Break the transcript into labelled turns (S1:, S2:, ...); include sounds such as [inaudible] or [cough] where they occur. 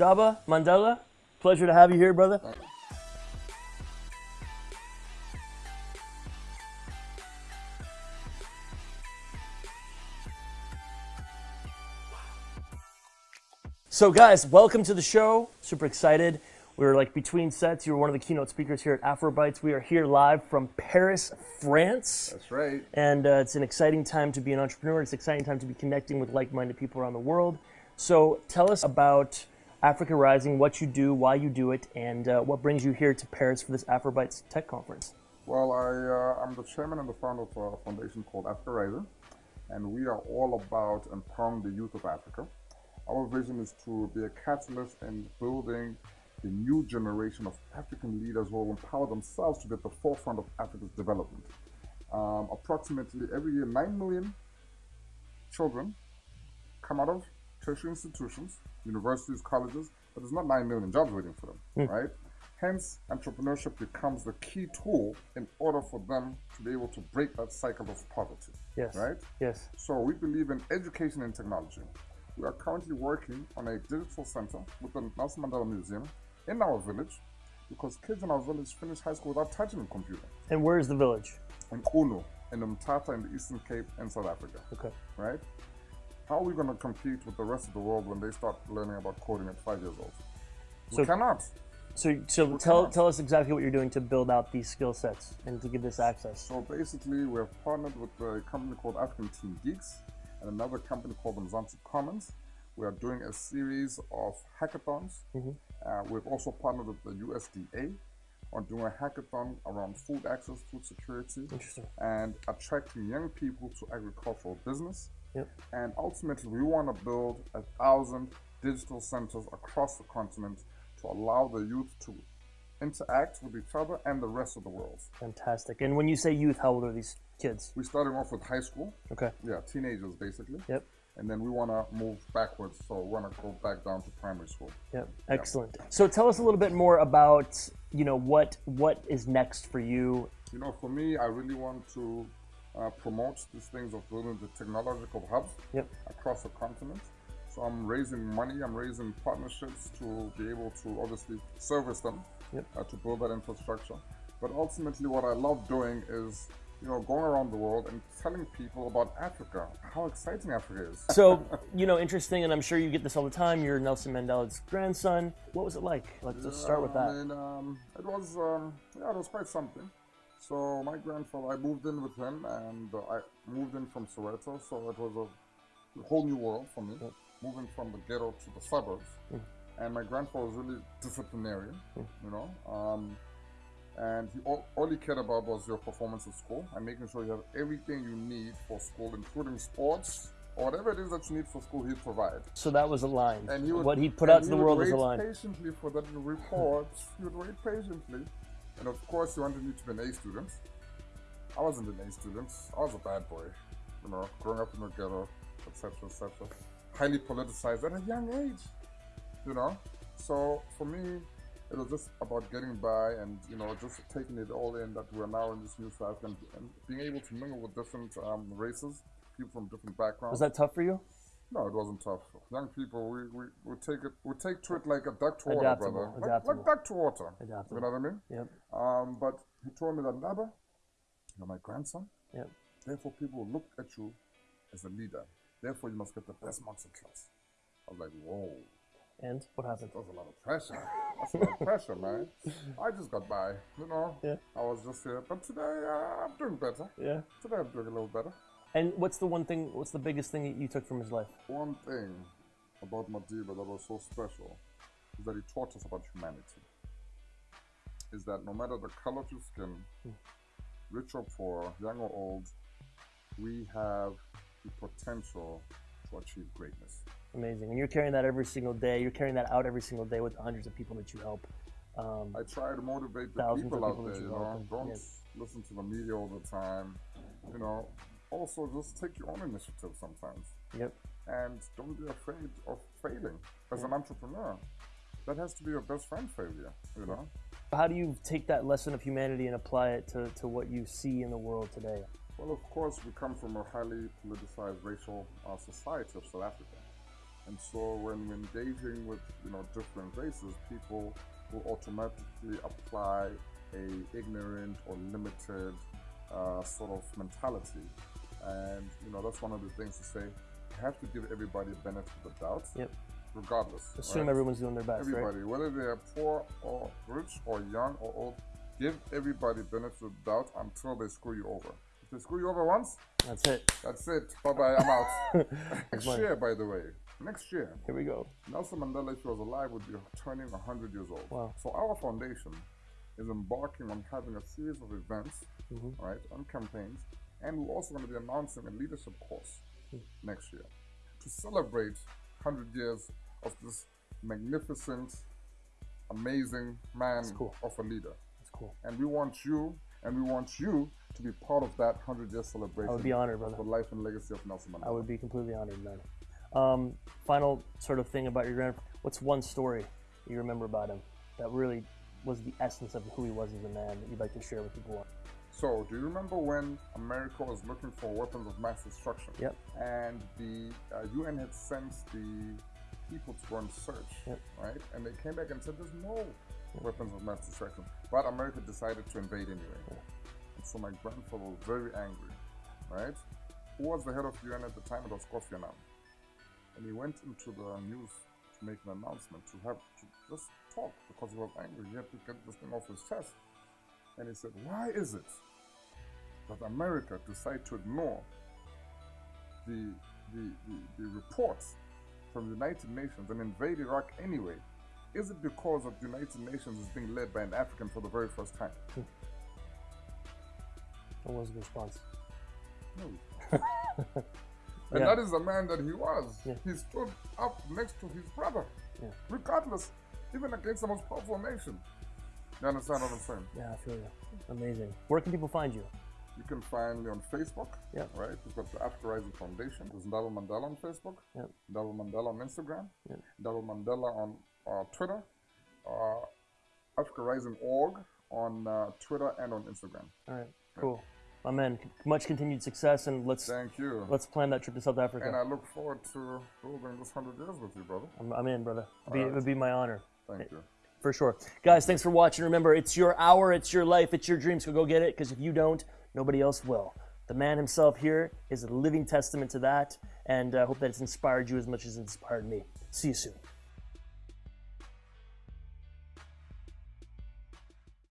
S1: Ndaba Mandela, pleasure to have you here, brother. So, guys, welcome to the show. Super excited. We're like between sets. You were one of the keynote speakers here at Afrobytes. We are here live from Paris, France.
S2: That's right.
S1: And uh, it's an exciting time to be an entrepreneur. It's an exciting time to be connecting with like minded people around the world. So, tell us about Africa Rising, what you do, why you do it, and uh, what brings you here to Paris for this Afrobytes Tech Conference.
S2: Well, I, uh, I'm the chairman and the founder of a foundation called Africa Rising, and we are all about empowering the youth of Africa. Our vision is to be a catalyst in building the new generation of African leaders who will empower themselves to be at the forefront of Africa's development. Um, approximately every year, 9 million children come out of tertiary institutions, universities, colleges, but there's not 9 million jobs waiting for them, mm. right? Hence, entrepreneurship becomes the key tool in order for them to be able to break that cycle of poverty.
S1: Yes.
S2: Right?
S1: Yes.
S2: So we believe in education and technology. We are currently working on a digital center with the Nelson Mandela Museum in our village because kids in our village finish high school without touching a computer.
S1: And where is the village?
S2: In Qunu, in Mthatha in the Eastern Cape in South Africa.
S1: Okay.
S2: Right? How are we going to compete with the rest of the world when they start learning about coding at five years old? We so, cannot.
S1: So, so tell, tell us exactly what you're doing to build out these skill sets and to give this access.
S2: So basically, we have partnered with a company called African Team Geeks and another company called Mzansi Commons. We are doing a series of hackathons. Mm -hmm. uh, we've also partnered with the USDA on doing a hackathon around food access, food security, and attracting young people to agricultural business.
S1: Yep.
S2: And ultimately, we want to build a thousand digital centers across the continent to allow the youth to interact with each other and the rest of the world.
S1: Fantastic. And when you say youth, how old are these kids?
S2: We're starting off with high school.
S1: Okay.
S2: Yeah, teenagers basically.
S1: Yep.
S2: And then we want to move backwards, so we want to go back down to primary school.
S1: Yep. Excellent. Yep. So tell us a little bit more about you know what what is next for you.
S2: You know, for me, I really want to uh, promote these things of building the technological hubs
S1: yep.
S2: across the continent. So I'm raising money, I'm raising partnerships to be able to obviously service them,
S1: yep.
S2: uh, to build that infrastructure. But ultimately what I love doing is you know, going around the world and telling people about Africa, how exciting Africa is.
S1: So, [laughs] you know, interesting, and I'm sure you get this all the time. You're Nelson Mandela's grandson. What was it like? Let's just start with that.
S2: I mean, um, it was, um, yeah, it was quite something. So my grandfather, I moved in with him, and uh, I moved in from Soweto, so it was a whole new world for me. Yep moving from the ghetto to the suburbs. Mm. And my grandfather was really disciplinarian, mm. you know. Um, and he all, all, he cared about was your performance at school and making sure you have everything you need for school, including sports or whatever it is that you need for school, he'd provide.
S1: So that was aligned. And he would, what he put out to the world was aligned.
S2: patiently for that report. he would wait patiently. And of course, he wanted me to be an A student. I wasn't an A student. I was a bad boy, you know, growing up in the ghetto, etc., etc highly politicized at a young age, you know. So for me, it was just about getting by and you know just taking it all in that we're now in this new South and, and being able to mingle with different um, races, people from different backgrounds.
S1: Was that tough for you?
S2: No, it wasn't tough. Young people, we, we, we take it we take to it like a duck to water, brother. Like, like, duck to water.
S1: Adaptable.
S2: You know what I mean?
S1: Yep.
S2: Um, but he told me that Ndaba, you're my grandson.
S1: Yep.
S2: Therefore, people look at you as a leader. Therefore, you must get the best marks in class. I was like, whoa.
S1: And what happened?
S2: That was a lot of pressure. That's a lot of pressure, man. I just got by, you know.
S1: Yeah.
S2: I was just here, but today uh, I'm doing better.
S1: Yeah.
S2: Today I'm doing a little better.
S1: And what's the one thing? What's the biggest thing that you took from his life?
S2: One thing about Madiba that was so special is that he taught us about humanity. Is that no matter the color of your skin, hmm. rich or poor, young or old, we have the potential to achieve greatness.
S1: Amazing. And you're carrying that every single day. You're carrying that out every single day with the hundreds of people that you help. Um,
S2: I try to motivate the people, people out there, you know. Don't listen to the media all the time. You know, also just take your own initiative sometimes.
S1: Yep.
S2: And don't be afraid of failing as an entrepreneur. That has to be your best friend failure, you know.
S1: How do you take that lesson of humanity and apply it to, to what you see in the world today?
S2: Well, of course, we come from a highly politicized racial uh, society of South Africa. And so when we're engaging with you know different races, people will automatically apply a ignorant or limited uh, sort of mentality. And you know that's one of the things to say. You have to give everybody benefit of the doubt.
S1: Yep.
S2: Regardless.
S1: Assume
S2: right?
S1: everyone's doing their best,
S2: Everybody,
S1: right?
S2: whether they are poor or rich or young or old, give everybody benefit of the doubt until they screw you over. If they screw you over once,
S1: That's it.
S2: that's it. Bye bye, I'm out. [laughs] Next year, by the way, next year,
S1: Here we go.
S2: Nelson Mandela, if he was alive, would be turning 100 years old.
S1: Wow.
S2: So our foundation is embarking on having a series of events,
S1: Mhm.
S2: right, on campaigns, and we're also going to be announcing a leadership course
S1: Hmm.
S2: next year to celebrate 100 years of this magnificent, amazing man
S1: cool.
S2: of a leader.
S1: That's cool.
S2: And we want you, and we want you to be part of that 100 year celebration.
S1: I would be honored, brother.
S2: The life and legacy of Nelson Mandela.
S1: I would be completely honored, man. Um, final sort of thing about your grandfather. What's one story you remember about him that really was the essence of who he was as a man that you'd like to share with people?
S2: So, do you remember when America was looking for weapons of mass destruction?
S1: Yep.
S2: And the uh, UN had sent the people to go and search,
S1: Yep.
S2: right? And they came back and said, "There's no weapons of mass destruction." But America decided to invade anyway. And so my grandfather was very angry, right? Who was the head of UN at the time? It was Kofi Annan. And he went into the news to make an announcement to have to just talk because he was angry. He had to get this thing off his chest. And he said, Why is it that America decided to ignore the, the, the, the reports from the United Nations and invade Iraq anyway? Is it because of the United Nations is being led by an African for the very first time? Hmm.
S1: What was the response?
S2: No. [laughs] And
S1: Yeah.
S2: that is the man that he was.
S1: Yeah.
S2: He stood up next to his brother,
S1: Yeah.
S2: regardless, even against the most powerful nation. You understand what I'm saying?
S1: Yeah, I feel you. Amazing. Where can people find you?
S2: You can find me on Facebook,
S1: Yeah.
S2: right? We've got the Africa Rising Foundation. There's Ndaba Mandela on Facebook,
S1: Yeah.
S2: Ndaba Mandela on Instagram,
S1: Yeah.
S2: Ndaba Mandela on uh, Twitter, uh, Africa Rising org on uh, Twitter and on Instagram.
S1: All right, cool. My man, much continued success, and let's
S2: Thank you.
S1: let's plan that trip to South Africa.
S2: and I look forward to building this 100 years with you, brother.
S1: I'm, I'm in, brother. Be,
S2: right.
S1: It would be my honor.
S2: Thank you.
S1: For sure. Guys, thanks for watching. Remember, it's your hour, it's your life, it's your dream, so go get it, because if you don't, nobody else will. The man himself here is a living testament to that, and I hope that it's inspired you as much as it inspired me. See you soon.